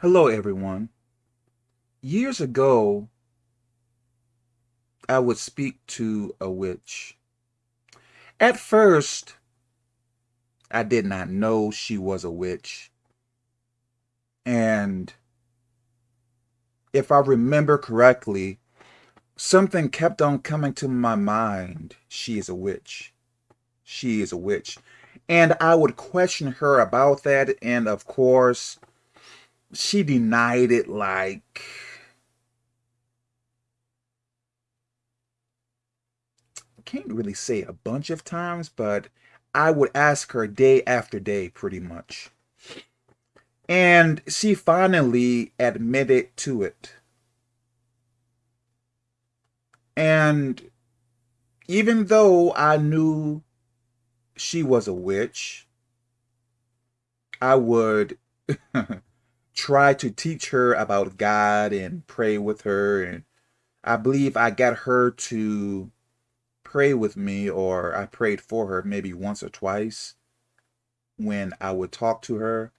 Hello, everyone. Years ago, I would speak to a witch. At first, I did not know she was a witch. And if I remember correctly, something kept on coming to my mind. She is a witch. She is a witch. And I would question her about that. And of course, she denied it like I can't really say a bunch of times, but I would ask her day after day pretty much. And she finally admitted to it. And even though I knew she was a witch, I would try to teach her about God and pray with her. And I believe I got her to pray with me, or I prayed for her maybe once or twice when I would talk to her.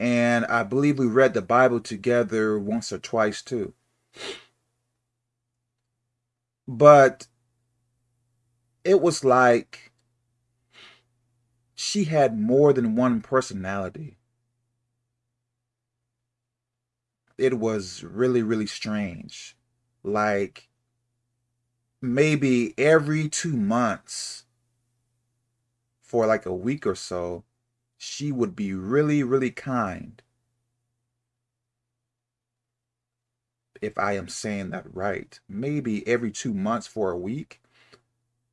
And I believe we read the Bible together once or twice too. But it was like she had more than one personality. It was really, really strange. Like maybe every two months for like a week or so, she would be really, really kind. If I am saying that right. Maybe every two months for a week.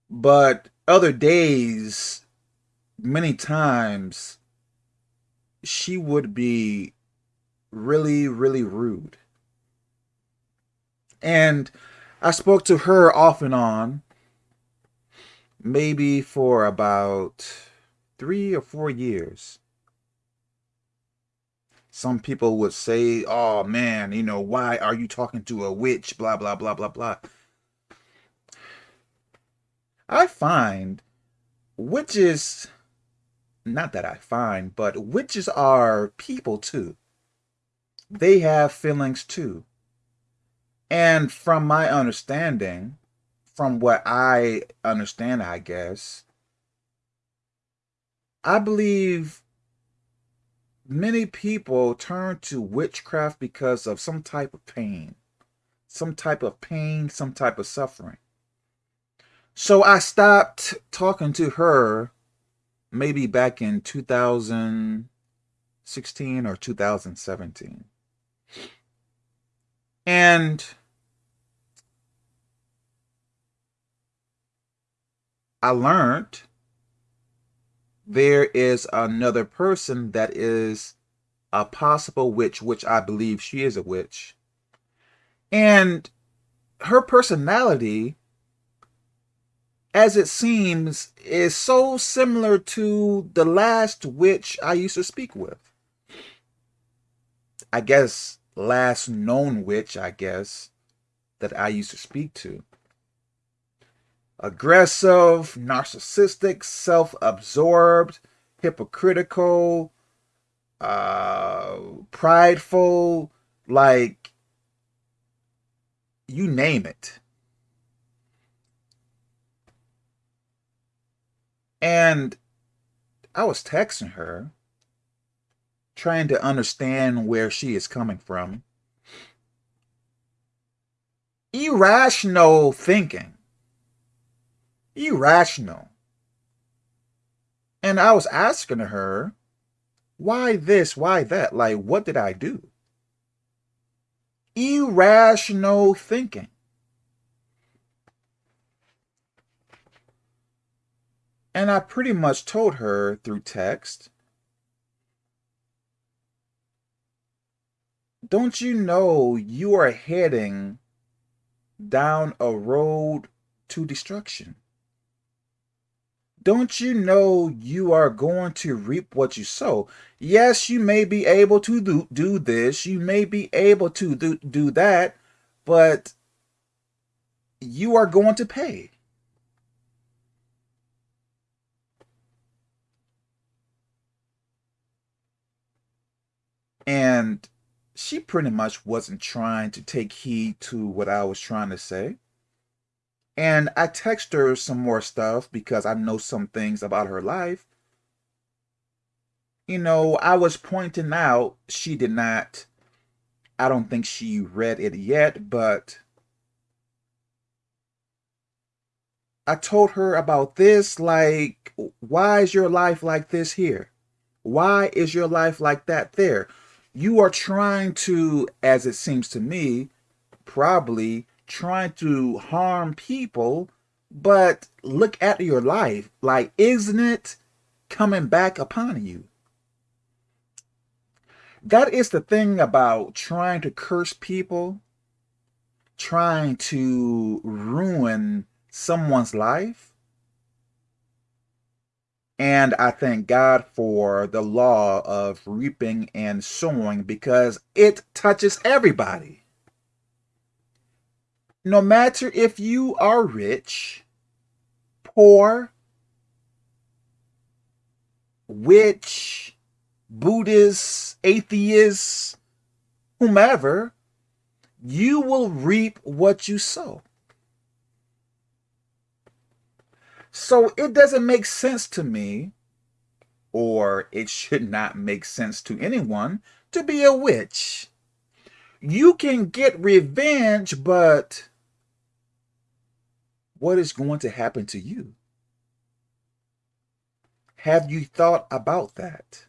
But other days, many times, she would be really, really rude. And I spoke to her off and on, maybe for about three or four years. Some people would say, oh man, you know, why are you talking to a witch? Blah, blah, blah, blah, blah. I find witches, not that I find, but witches are people too they have feelings too. And from my understanding, from what I understand, I guess, I believe many people turn to witchcraft because of some type of pain, some type of pain, some type of suffering. So I stopped talking to her maybe back in 2016 or 2017. And I learned there is another person that is a possible witch, which I believe she is a witch. And her personality, as it seems, is so similar to the last witch I used to speak with. I guess last known witch, I guess, that I used to speak to. Aggressive, narcissistic, self-absorbed, hypocritical, uh, prideful, like, you name it. And I was texting her trying to understand where she is coming from. Irrational thinking. Irrational. And I was asking her, why this, why that? Like, what did I do? Irrational thinking. And I pretty much told her through text don't you know you are heading down a road to destruction? Don't you know you are going to reap what you sow? Yes, you may be able to do, do this, you may be able to do, do that, but you are going to pay. And she pretty much wasn't trying to take heed to what I was trying to say. And I text her some more stuff because I know some things about her life. You know, I was pointing out she did not, I don't think she read it yet, but I told her about this, like, why is your life like this here? Why is your life like that there? You are trying to, as it seems to me, probably trying to harm people, but look at your life. Like, isn't it coming back upon you? That is the thing about trying to curse people, trying to ruin someone's life. And I thank God for the law of reaping and sowing because it touches everybody. No matter if you are rich, poor, witch, Buddhist, atheist, whomever, you will reap what you sow. So it doesn't make sense to me, or it should not make sense to anyone, to be a witch. You can get revenge, but what is going to happen to you? Have you thought about that?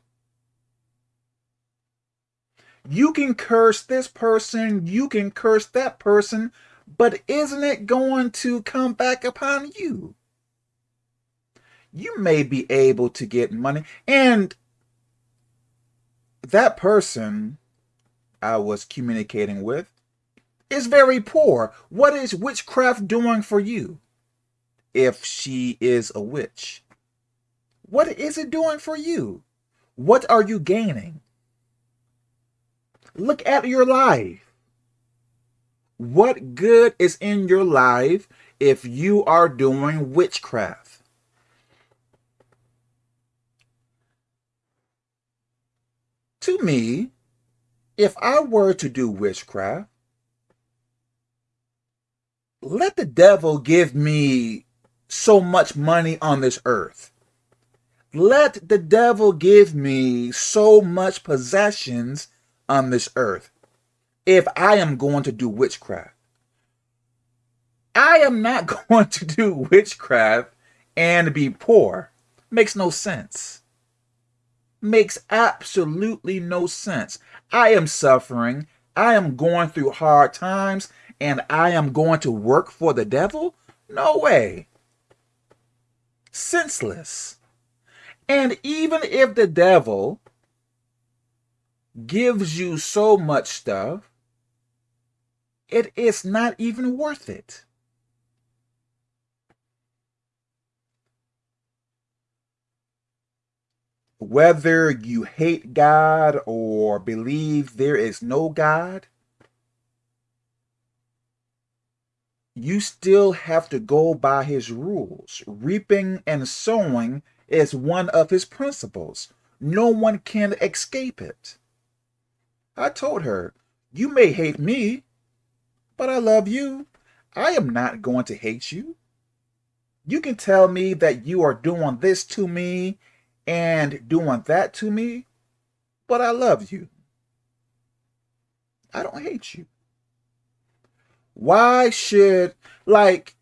You can curse this person, you can curse that person, but isn't it going to come back upon you? You may be able to get money. And that person I was communicating with is very poor. What is witchcraft doing for you if she is a witch? What is it doing for you? What are you gaining? Look at your life. What good is in your life if you are doing witchcraft? To me, if I were to do witchcraft, let the devil give me so much money on this earth. Let the devil give me so much possessions on this earth if I am going to do witchcraft. I am not going to do witchcraft and be poor. Makes no sense makes absolutely no sense. I am suffering. I am going through hard times and I am going to work for the devil? No way. Senseless. And even if the devil gives you so much stuff, it is not even worth it. Whether you hate God or believe there is no God, you still have to go by his rules. Reaping and sowing is one of his principles. No one can escape it. I told her, you may hate me, but I love you. I am not going to hate you. You can tell me that you are doing this to me and doing that to me, but I love you. I don't hate you. Why should, like,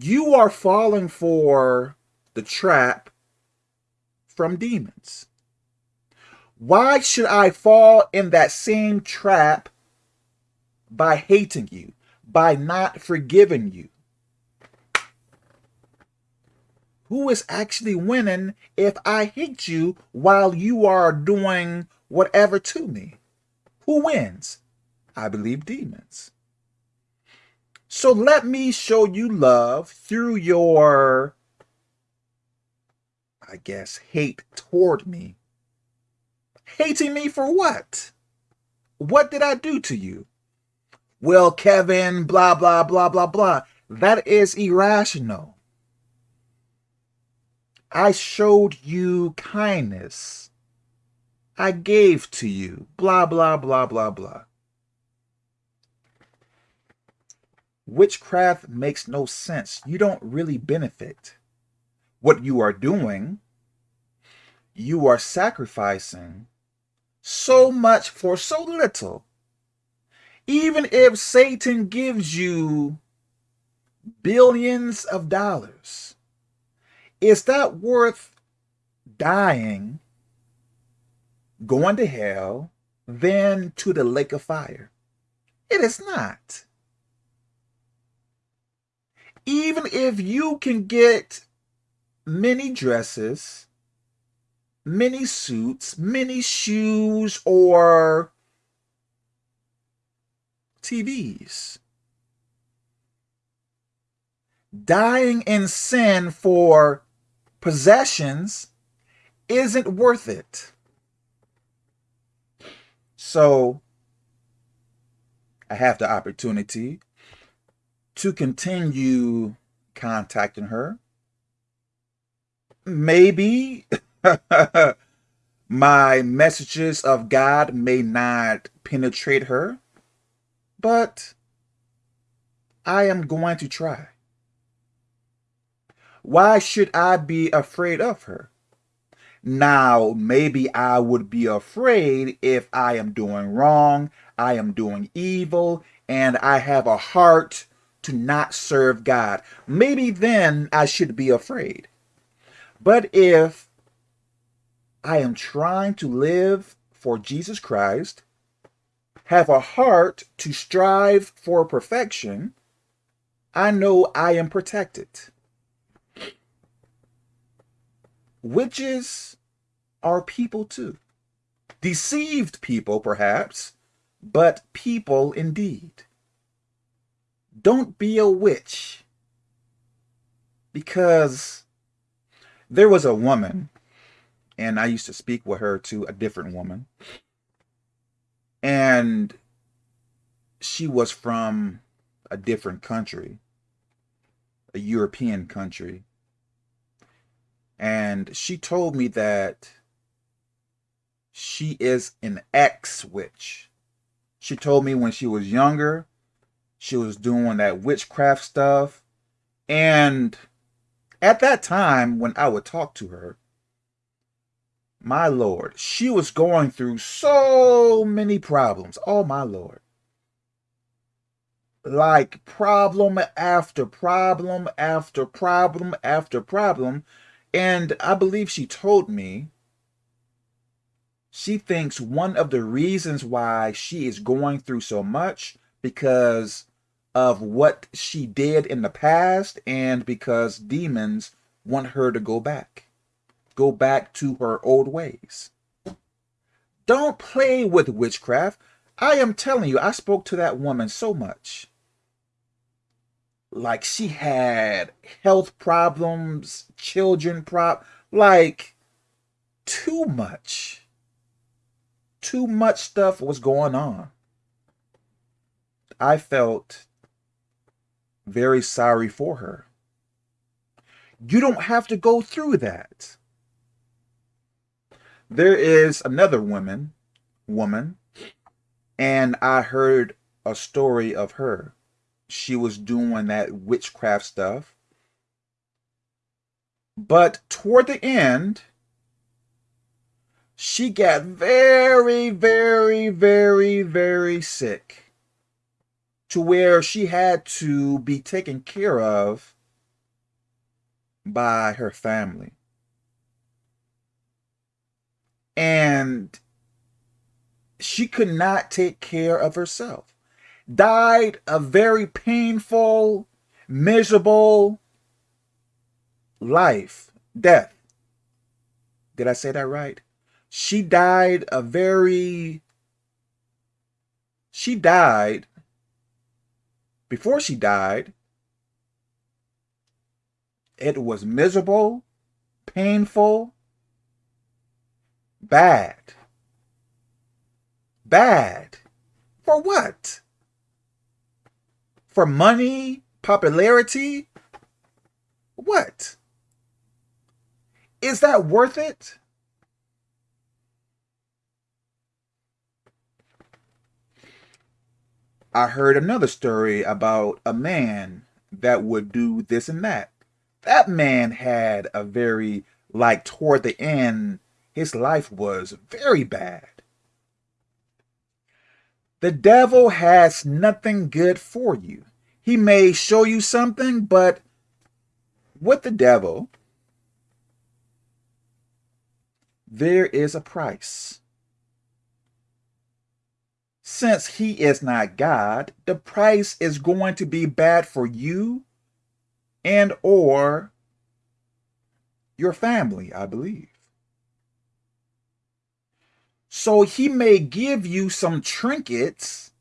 you are falling for the trap from demons. Why should I fall in that same trap by hating you, by not forgiving you? Who is actually winning if I hate you while you are doing whatever to me? Who wins? I believe demons. So let me show you love through your, I guess, hate toward me. Hating me for what? What did I do to you? Well, Kevin, blah, blah, blah, blah, blah. That is irrational. I showed you kindness. I gave to you. Blah, blah, blah, blah, blah. Witchcraft makes no sense. You don't really benefit. What you are doing, you are sacrificing so much for so little. Even if Satan gives you billions of dollars, is that worth dying, going to hell, then to the lake of fire? It is not. Even if you can get many dresses, many suits, many shoes, or TVs. Dying in sin for possessions isn't worth it. So I have the opportunity to continue contacting her. Maybe my messages of God may not penetrate her, but I am going to try. Why should I be afraid of her? Now, maybe I would be afraid if I am doing wrong, I am doing evil, and I have a heart to not serve God. Maybe then I should be afraid. But if I am trying to live for Jesus Christ, have a heart to strive for perfection, I know I am protected. Witches are people too. Deceived people, perhaps, but people indeed. Don't be a witch. Because there was a woman, and I used to speak with her to a different woman, and she was from a different country, a European country. And she told me that she is an ex-witch. She told me when she was younger, she was doing that witchcraft stuff. And at that time, when I would talk to her, my Lord, she was going through so many problems. Oh, my Lord. Like problem after problem after problem after problem. And I believe she told me she thinks one of the reasons why she is going through so much because of what she did in the past and because demons want her to go back. Go back to her old ways. Don't play with witchcraft. I am telling you, I spoke to that woman so much like she had health problems, children prop, like too much. Too much stuff was going on. I felt very sorry for her. You don't have to go through that. There is another woman, woman, and I heard a story of her she was doing that witchcraft stuff. But toward the end, she got very, very, very, very sick to where she had to be taken care of by her family. And she could not take care of herself died a very painful, miserable life, death. Did I say that right? She died a very, she died, before she died, it was miserable, painful, bad. Bad. For what? For money, popularity? What? Is that worth it? I heard another story about a man that would do this and that. That man had a very, like, toward the end, his life was very bad. The devil has nothing good for you. He may show you something, but with the devil, there is a price. Since he is not God, the price is going to be bad for you and or your family, I believe. So he may give you some trinkets,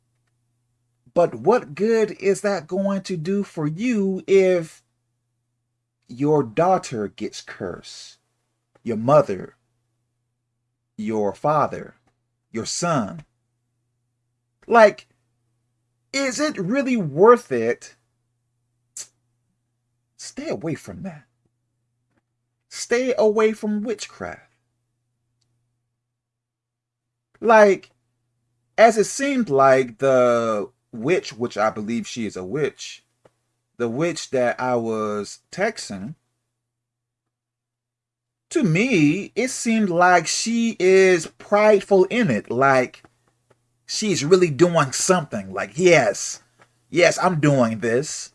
but what good is that going to do for you if your daughter gets cursed, your mother, your father, your son? Like, is it really worth it? Stay away from that. Stay away from witchcraft. Like, as it seemed like the witch, which I believe she is a witch, the witch that I was texting, to me, it seemed like she is prideful in it. Like, she's really doing something. Like, yes, yes, I'm doing this.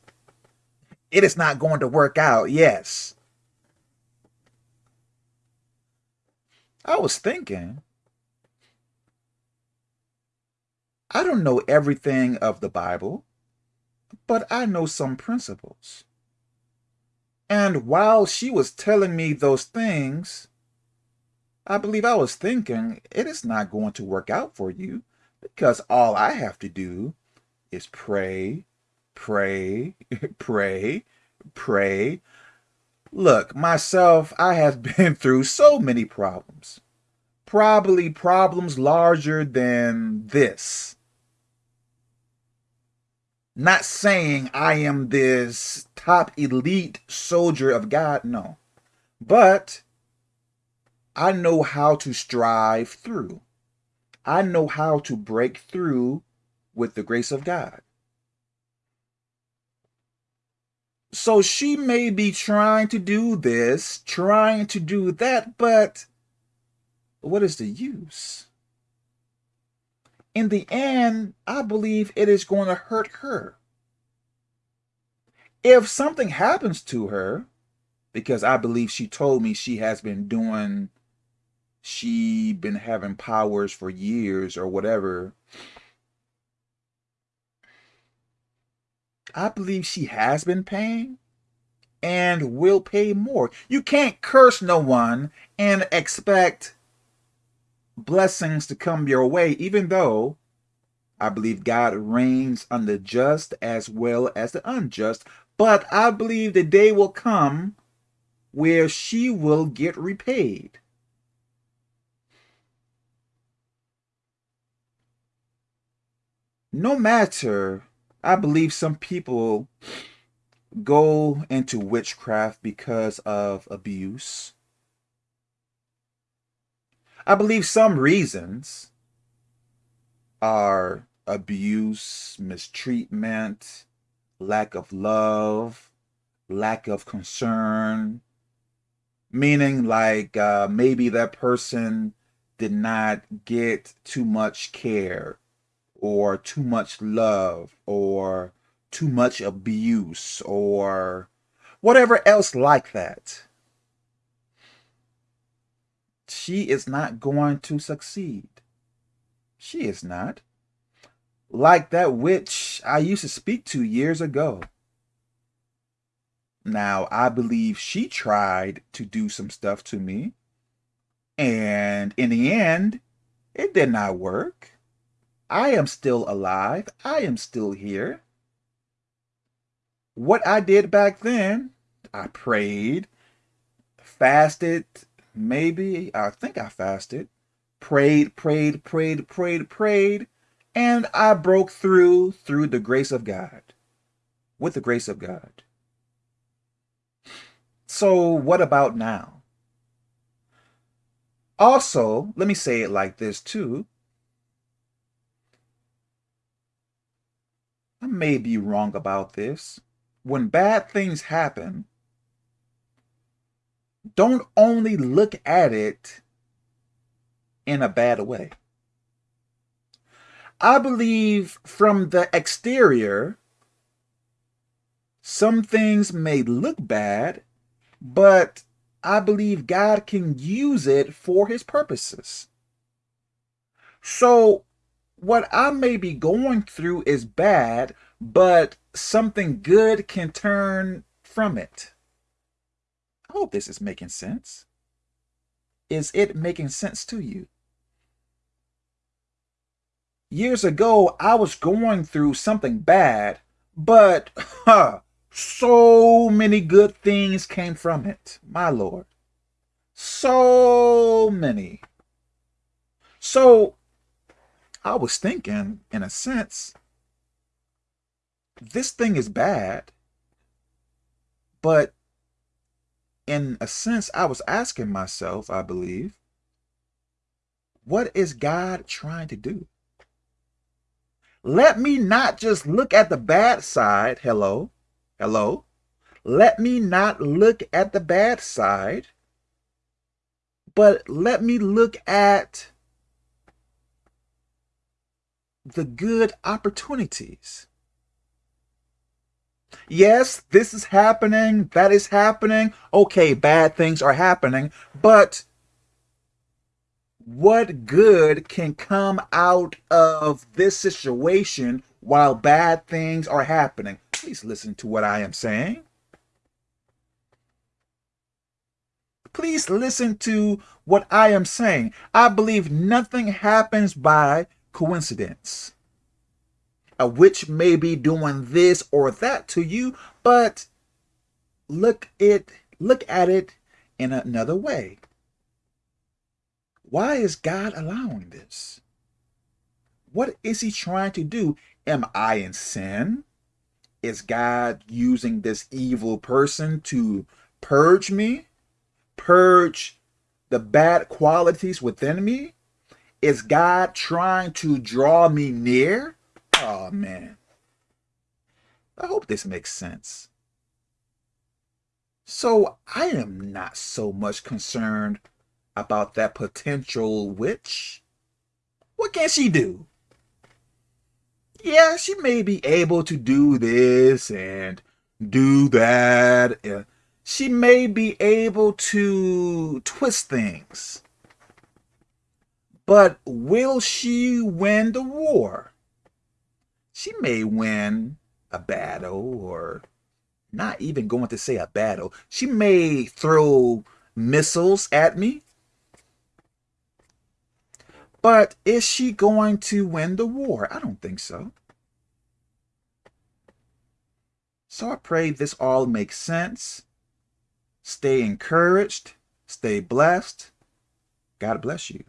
It is not going to work out. Yes. I was thinking, I don't know everything of the Bible, but I know some principles. And while she was telling me those things, I believe I was thinking, it is not going to work out for you because all I have to do is pray, pray, pray, pray. Look, myself, I have been through so many problems. Probably problems larger than this. Not saying I am this top elite soldier of God, no. But I know how to strive through. I know how to break through with the grace of God. So she may be trying to do this, trying to do that, but what is the use? In the end, I believe it is going to hurt her. If something happens to her, because I believe she told me she has been doing she been having powers for years or whatever. I believe she has been paying and will pay more. You can't curse no one and expect blessings to come your way, even though I believe God reigns on the just as well as the unjust. But I believe the day will come where she will get repaid. no matter, I believe some people go into witchcraft because of abuse. I believe some reasons are abuse, mistreatment, lack of love, lack of concern, meaning like uh, maybe that person did not get too much care or too much love or too much abuse or whatever else like that. She is not going to succeed. She is not. Like that witch I used to speak to years ago. Now, I believe she tried to do some stuff to me. And in the end, it did not work. I am still alive. I am still here. What I did back then, I prayed, fasted, maybe, I think I fasted, prayed, prayed, prayed, prayed, prayed, and I broke through through the grace of God, with the grace of God. So what about now? Also, let me say it like this too. I may be wrong about this. When bad things happen, don't only look at it in a bad way. I believe from the exterior, some things may look bad, but I believe God can use it for his purposes. So what I may be going through is bad, but something good can turn from it. Hope this is making sense. Is it making sense to you? Years ago, I was going through something bad, but huh, so many good things came from it, my Lord. So many. So I was thinking, in a sense, this thing is bad, but in a sense, I was asking myself, I believe, what is God trying to do? Let me not just look at the bad side. Hello. Hello. Let me not look at the bad side, but let me look at the good opportunities. Yes, this is happening, that is happening. Okay, bad things are happening, but what good can come out of this situation while bad things are happening? Please listen to what I am saying. Please listen to what I am saying. I believe nothing happens by coincidence. Uh, A witch may be doing this or that to you, but look it look at it in another way. Why is God allowing this? What is he trying to do? Am I in sin? Is God using this evil person to purge me? Purge the bad qualities within me? Is God trying to draw me near? Oh, man. I hope this makes sense. So I am not so much concerned about that potential witch. What can she do? Yeah, she may be able to do this and do that. Uh, she may be able to twist things. But will she win the war? She may win a battle or not even going to say a battle. She may throw missiles at me. But is she going to win the war? I don't think so. So I pray this all makes sense. Stay encouraged. Stay blessed. God bless you.